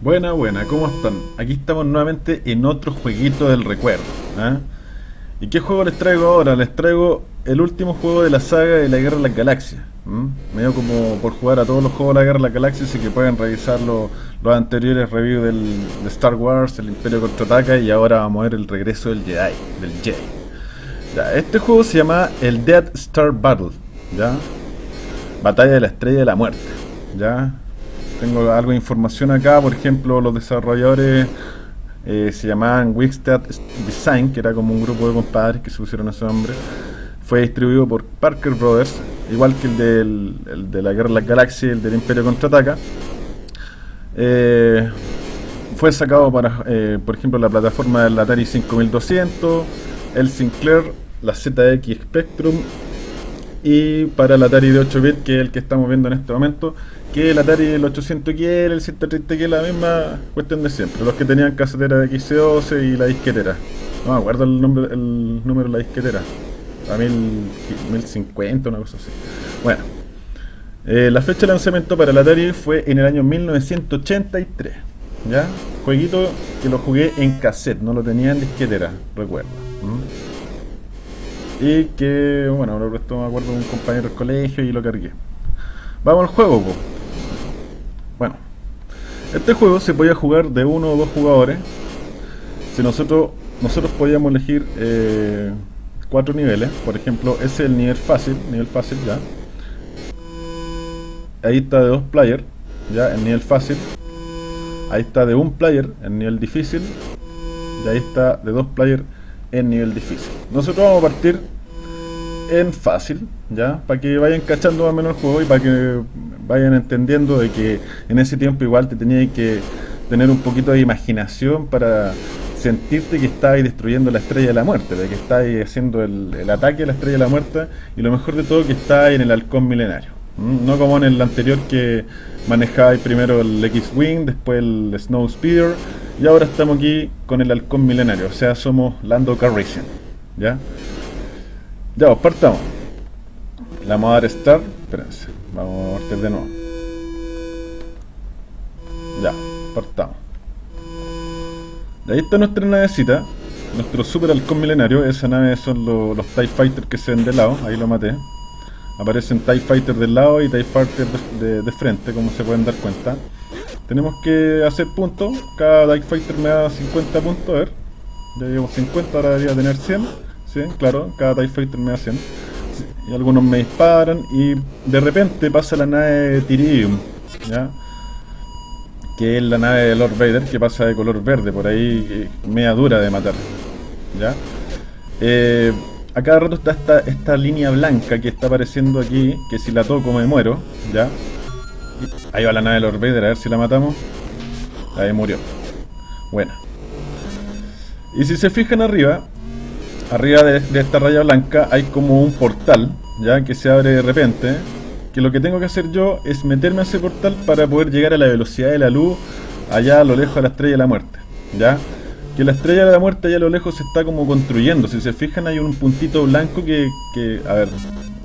Buena, buena, ¿cómo están? Aquí estamos nuevamente en otro jueguito del recuerdo. ¿ah? ¿Y qué juego les traigo ahora? Les traigo el último juego de la saga de la Guerra de las Galaxias. Medio como por jugar a todos los juegos de la Guerra de las Galaxias y que pueden revisar los anteriores reviews del, de Star Wars, el Imperio Contraataca y ahora vamos a ver el regreso del Jedi, del Jedi. este juego se llama el Dead Star Battle, ¿ya? Batalla de la Estrella de la Muerte, ¿ya? Tengo algo de información acá, por ejemplo, los desarrolladores eh, se llamaban Wixted Design, que era como un grupo de compadres que se pusieron ese nombre. Fue distribuido por Parker Brothers, igual que el, de la Guerra de las Galaxias, el del Imperio Contraataca. Eh, fue sacado para, eh, por ejemplo, la plataforma del Atari 5200, el Sinclair, la ZX Spectrum y para el Atari de 8 bits, que es el que estamos viendo en este momento, que el Atari el 800 que el 130 que la misma cuestión de siempre. Los que tenían casetera de XC12 y la disquetera. No me acuerdo el, nombre, el número de la disquetera. A 1050, una cosa así. Bueno. Eh, la fecha de lanzamiento para el Atari fue en el año 1983. ¿Ya? Jueguito que lo jugué en cassette, no lo tenía en disquetera, recuerdo. Y que, bueno, lo prestó, me acuerdo, un compañero del colegio y lo cargué. Vamos al juego, bueno, este juego se podía jugar de uno o dos jugadores. Si nosotros nosotros podíamos elegir eh, cuatro niveles, por ejemplo, ese es el nivel fácil, nivel fácil ya. Ahí está de dos players, ya el nivel fácil. Ahí está de un player, el nivel difícil. Y ahí está de dos players en nivel difícil. Nosotros vamos a partir en fácil, ¿ya? Para que vayan cachando más o menos el juego y para que vayan entendiendo de que en ese tiempo igual te tenías que tener un poquito de imaginación para sentirte que estabas destruyendo la estrella de la muerte, de que estabas haciendo el, ataque a la estrella de la muerte y lo mejor de todo que estabas en el halcón milenario. No como en el anterior que manejabais primero el X-Wing, después el Snow Speeder y ahora estamos aquí con el halcón milenario, o sea somos Lando Calrissian, ¿ya? Ya, pues partamos. La vamos a dar start. Espérense, vamos a partir de nuevo. Ya, partamos. ahí está nuestra navecita. Nuestro super halcón milenario. Esa nave son los TIE Fighters que se ven de lado. Ahí lo maté. Aparecen TIE Fighters del lado y TIE Fighters de, de, frente, como se pueden dar cuenta. Tenemos que hacer puntos. Cada TIE Fighter me da 50 puntos. A ver. Ya llevo 50, ahora debería tener 100. ¿Sí? Claro, cada TIE Fighter me hacen. Y algunos me disparan y de repente pasa la nave Tiridium, ¿ya? Que es la nave de Lord Vader que pasa de color verde, por ahí eh, media dura de matar, ¿ya? Eh, a cada rato está esta, esta línea blanca que está apareciendo aquí, que si la toco me muero, ¿ya? Ahí va la nave de Lord Vader, a ver si la matamos. Ahí murió. Buena. Y si se fijan arriba, arriba de, esta raya blanca hay como un portal, ya que se abre de repente. Que lo que tengo que hacer yo es meterme a ese portal para poder llegar a la velocidad de la luz allá a lo lejos de la estrella de la muerte, ya. Que la estrella de la muerte allá a lo lejos se está como construyendo. Si se fijan hay un puntito blanco que, que a ver,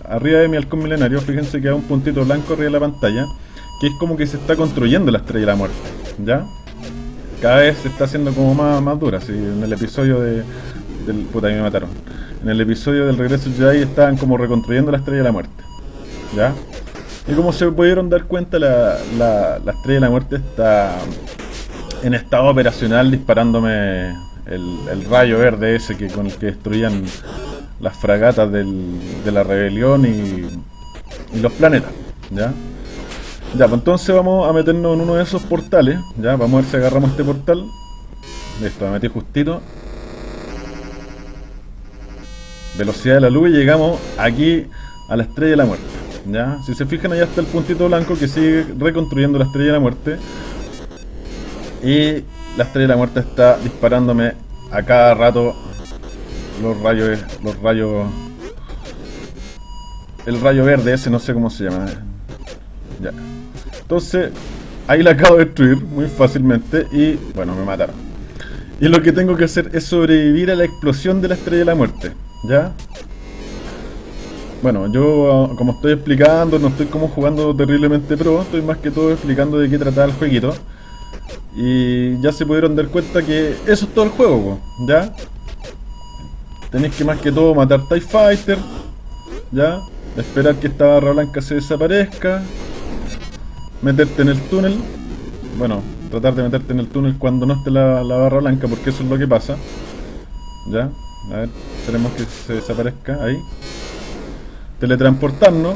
arriba de mi halcón milenario, fíjense que hay un puntito blanco arriba de la pantalla, que es como que se está construyendo la estrella de la muerte, ¿ya? Cada vez se está haciendo como más, más dura, si en el episodio de, del, puta, me mataron. En el episodio del regreso de Jedi estaban como reconstruyendo la estrella de la muerte. ¿Ya? Y como se pudieron dar cuenta, la, la, estrella de la muerte está en estado operacional disparándome el, rayo verde ese que con el que destruían las fragatas del, de la rebelión y, y los planetas. ¿Ya? Ya, pues entonces vamos a meternos en uno de esos portales. Ya, vamos a ver si agarramos este portal. Listo, me metí justito velocidad de la luz y llegamos aquí a la estrella de la muerte. ¿ya? Si se fijan, allá está el puntito blanco que sigue reconstruyendo la estrella de la muerte. Y la estrella de la muerte está disparándome a cada rato los rayos. Los rayos. El rayo verde, ese no sé cómo se llama. Ya. Entonces, ahí la acabo de destruir muy fácilmente y bueno, me mataron. Y lo que tengo que hacer es sobrevivir a la explosión de la estrella de la muerte. ¿Ya? Bueno, yo como estoy explicando, no estoy como jugando terriblemente pro, estoy más que todo explicando de qué trata el jueguito. Y ya se pudieron dar cuenta que eso es todo el juego, ¿ya? Tenéis que más que todo matar TIE Fighter, ¿ya? Esperar que esta barra blanca se desaparezca. Meterte en el túnel. Bueno, tratar de meterte en el túnel cuando no esté la, la barra blanca, porque eso es lo que pasa. ¿Ya? A ver, esperemos que se desaparezca ahí. Teletransportarnos.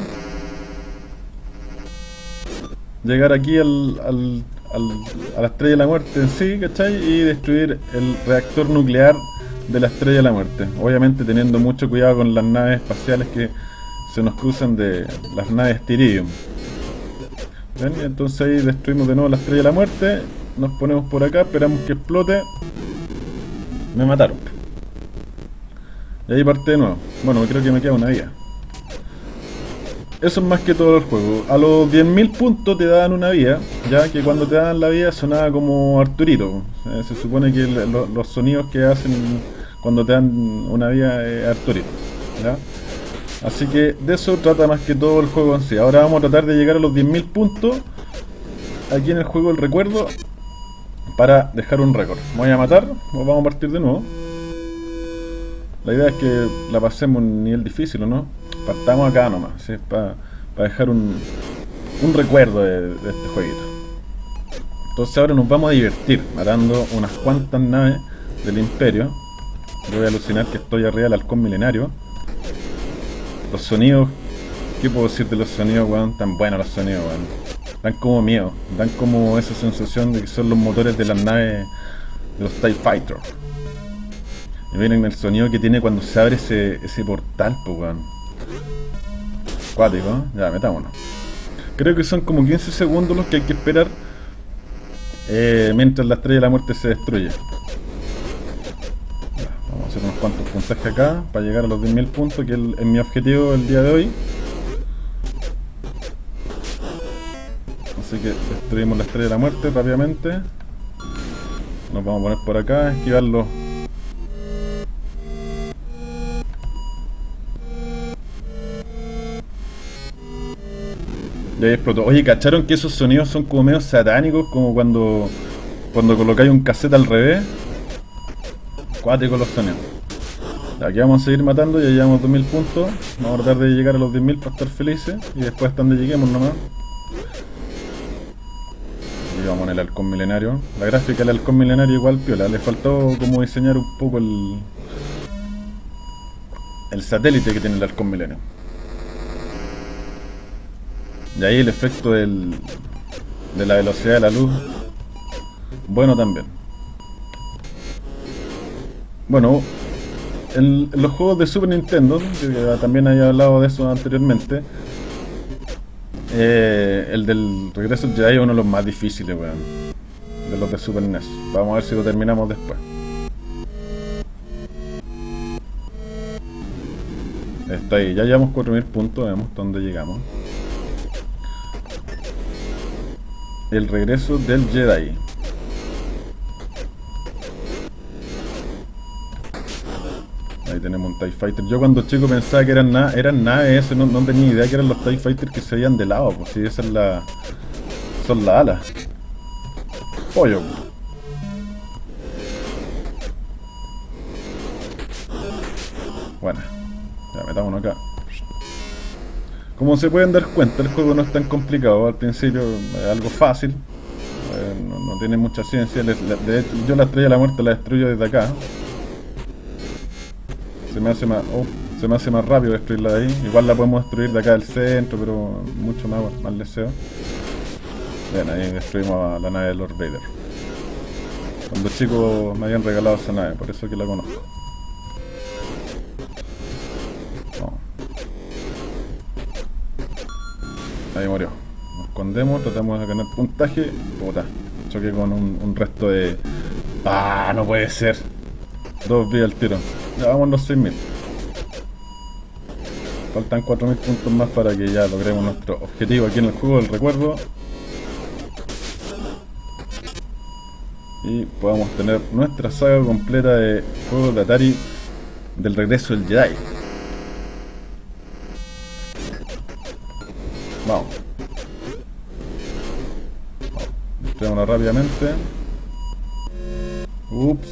Llegar aquí al, al, a la estrella de la muerte en sí, ¿cachai? Y destruir el reactor nuclear de la estrella de la muerte. Obviamente teniendo mucho cuidado con las naves espaciales que se nos cruzan de las naves Tiridium. ¿Ven? Entonces ahí destruimos de nuevo la estrella de la muerte. Nos ponemos por acá, esperamos que explote. Me mataron. Y ahí parte de nuevo. Bueno, creo que me queda una vida. Eso es más que todo el juego. A los 10.000 puntos te dan una vida, ya que cuando te dan la vida sonaba como Arturito. Eh, se supone que los sonidos que hacen cuando te dan una vida es Arturito. ¿ya? Así que de eso trata más que todo el juego en sí. Ahora vamos a tratar de llegar a los 10.000 puntos aquí en el juego del recuerdo para dejar un récord. Voy a matar vamos a partir de nuevo. La idea es que la pasemos en nivel difícil, ¿o no? Partamos acá nomás, para dejar un, un recuerdo de, este jueguito. Entonces ahora nos vamos a divertir matando unas cuantas naves del imperio. Yo voy a alucinar que estoy arriba del halcón milenario. Los sonidos, ¿qué puedo decir de los sonidos, weón? Tan buenos los sonidos, weón. Dan como miedo, dan como esa sensación de que son los motores de las naves de los TIE Fighters. Miren el sonido que tiene cuando se abre ese, ese portal, pues weón. Cuático, ya, metámonos. Creo que son como 15 segundos los que hay que esperar eh, mientras la estrella de la muerte se destruye. vamos a hacer unos cuantos puntajes acá para llegar a los 10.000 puntos, que es mi objetivo el día de hoy. Así que destruimos la estrella de la muerte rápidamente. Nos vamos a poner por acá, esquivarlo Y ahí explotó. Oye, ¿cacharon que esos sonidos son como medio satánicos? Como cuando cuando colocáis un cassette al revés. Cuáticos los sonidos. Aquí vamos a seguir matando, ya llevamos 2000 puntos. Vamos a tratar de llegar a los 10.000 para estar felices. Y después hasta donde lleguemos nomás. Y vamos en el halcón milenario. La gráfica del halcón milenario igual piola. Le faltó como diseñar un poco el... El satélite que tiene el halcón milenario. Y ahí el efecto del, de la velocidad de la luz, bueno también. Bueno, en, los juegos de Super Nintendo, que también había hablado de eso anteriormente, eh, el del regreso Jedi es uno de los más difíciles, weón. De los de Super NES. Vamos a ver si lo terminamos después. Está ahí, ya llevamos 4000 puntos, vemos dónde llegamos. El regreso del Jedi. Ahí tenemos un TIE Fighter. Yo cuando chico pensaba que eran, nada eran naves, no, no tenía idea que eran los TIE Fighters que se veían de lado, pues si esa es la. son las alas. Pollo. Bueno, ya metámonos acá. Como se pueden dar cuenta, el juego no es tan complicado. Al principio es algo fácil. Eh, no, tiene mucha ciencia. yo la estrella de la muerte la destruyo desde acá. Se me hace más... Oh, se me hace más rápido destruirla de ahí. Igual la podemos destruir de acá del centro, pero mucho más, más deseo. Bien, ahí destruimos a la nave de Lord Vader. Cuando chicos me habían regalado esa nave, por eso que la conozco. Ahí murió. Nos escondemos, tratamos de ganar puntaje. Puta, choqué con un, resto de... ¡Ah! No puede ser. Dos vidas al tiro. Ya vamos los 6000. Faltan 4000 puntos más para que ya logremos nuestro objetivo aquí en el juego del recuerdo. Y podamos tener nuestra saga completa de juegos de Atari del regreso del Jedi. Rápidamente. Ups.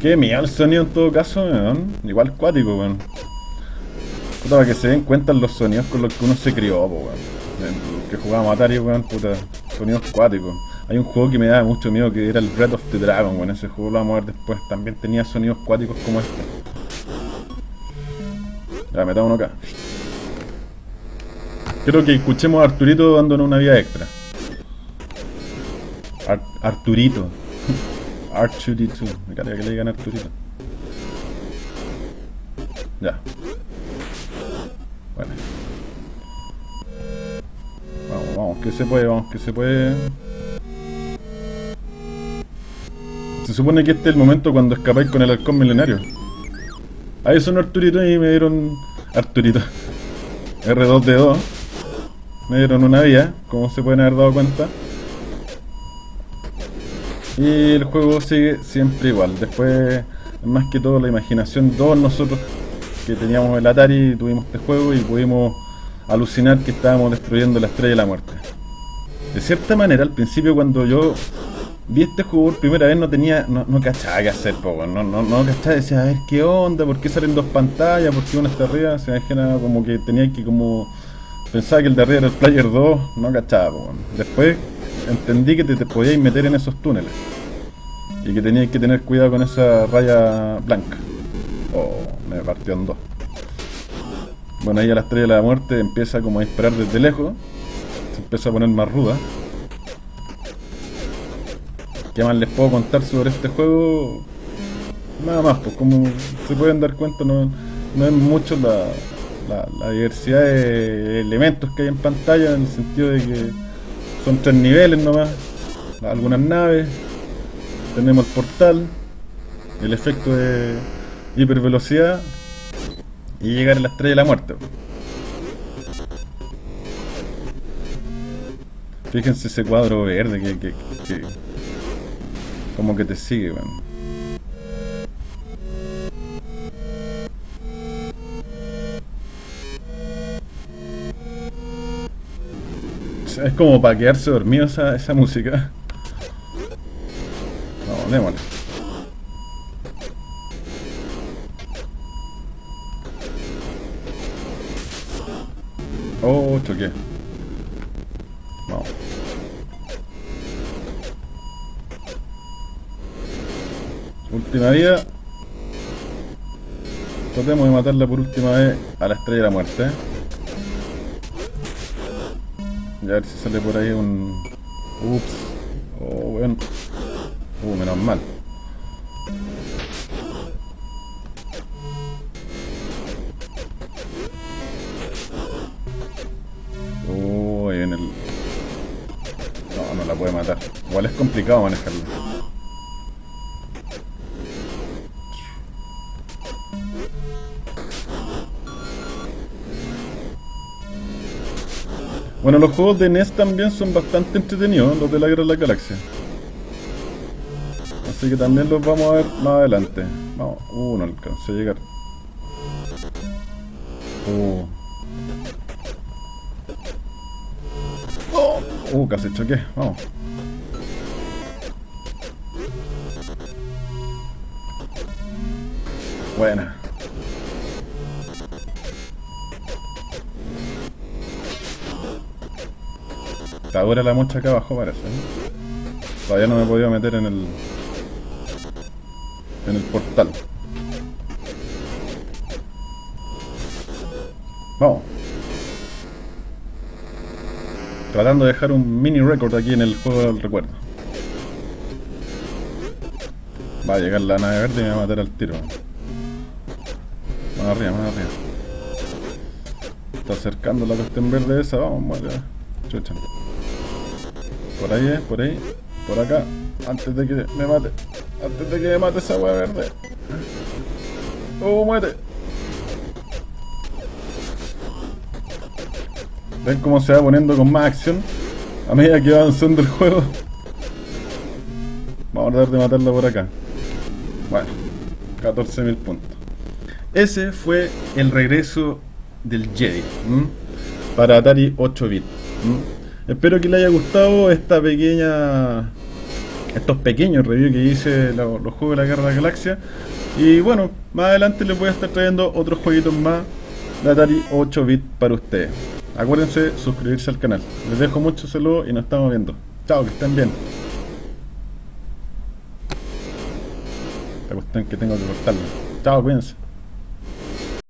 Qué miedo el sonido en todo caso, weón. Igual cuático, weón. Puta, para que se den cuenta los sonidos con los que uno se crió, po, weón. Que jugábamos Atari, weón, puta. Sonidos cuáticos. Hay un juego que me daba mucho miedo que era el Breath of the Dragon, weón. Ese juego lo vamos a ver después. También tenía sonidos cuáticos como este. Ya, metamos acá. Quiero que escuchemos a Arturito dándonos una vida extra. Arturito. Arturito. Me carga que le digan Arturito. Ya. Bueno. Vamos, vamos, que se puede, vamos, que se puede. Se supone que este es el momento cuando escapáis con el halcón milenario. Ahí son Arturito y me dieron... Arturito. R2D2. Me dieron una vía, como se pueden haber dado cuenta. Y el juego sigue siempre igual. Después, más que todo, la imaginación todos nosotros que teníamos el Atari, tuvimos este juego y pudimos alucinar que estábamos destruyendo la estrella de la muerte. De cierta manera, al principio cuando yo vi este juego por primera vez no tenía, no, no cachaba qué hacer, po, no, no, no cachaba, decía, a ver qué onda, por qué salen dos pantallas, por qué una está arriba, se me imagina como que tenía que como pensaba que el de arriba era el player 2, no cachaba, po, después entendí que te, te podías meter en esos túneles y que tenías que tener cuidado con esa raya blanca. Oh, me partió en dos. Bueno, ahí a la estrella de la muerte empieza como a disparar desde lejos. Se empieza a poner más ruda. ¿Qué más les puedo contar sobre este juego? Nada más, pues como se pueden dar cuenta, no, no es mucho la, la, diversidad de elementos que hay en pantalla, en el sentido de que son tres niveles nomás, algunas naves, tenemos el portal, el efecto de hipervelocidad y llegar a la estrella de la muerte. Fíjense ese cuadro verde que, que, que como que te sigue, weón. Es como para quedarse dormido esa, esa música. Vamos, démosle. Oh, choqué. Última vida. Tratemos de matarla por última vez a la estrella de la muerte. Y a ver si sale por ahí un... Ups. Oh, bueno. Uh, menos mal. Uy, en el... No, no la puede matar. Igual es complicado manejarlo. Bueno, los juegos de NES también son bastante entretenidos, los de la Guerra de la Galaxia. Así que también los vamos a ver más adelante. Vamos, uh, no alcancé a llegar. Uh. Oh, uh, casi choqué, vamos. Buena. Está dura la mocha acá abajo parece. Todavía no me he podido meter en el... En el portal. Vamos. Tratando de dejar un mini record aquí en el juego del recuerdo. Va a llegar la nave verde y me va a matar al tiro. Más arriba, más arriba. Está acercando la cuestión verde esa, vamos, muere. Chucha. Por ahí, eh, por ahí. Por acá. Antes de que me mate. Antes de que me mate esa hueá verde. ¡Oh, muere! Ven cómo se va poniendo con más acción a medida que va avanzando el juego. Vamos a tratar de matarlo por acá. Bueno, 14.000 puntos. Ese fue el regreso del Jedi. para Atari 8 bit. Espero que les haya gustado esta pequeña estos pequeños reviews que hice los, juegos de la Guerra de la Galaxia. Y bueno, más adelante les voy a estar trayendo otros jueguitos más de Atari 8 bit para ustedes. Acuérdense suscribirse al canal. Les dejo mucho saludos y nos estamos viendo. Chao, que estén bien. La cuestión que tengo que cortarlo. Chao, cuídense.